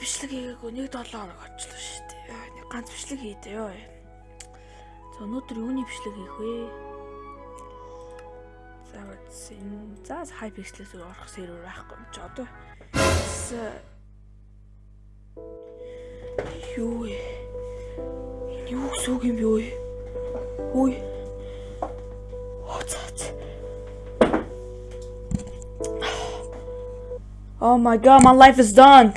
бичлэг хийгээгүй нэг 7 хоног очлоо шүү дээ. Нэг ганц бичлэг хийдэ ёо. За өнөөдөр юуны бичлэг хийх вэ? За энэ за хайпикслээс орох сервер байхгүй юм чи одоо юу вэ? Юу сүг юм юу вэ? Үй. Oh my god, my life is done.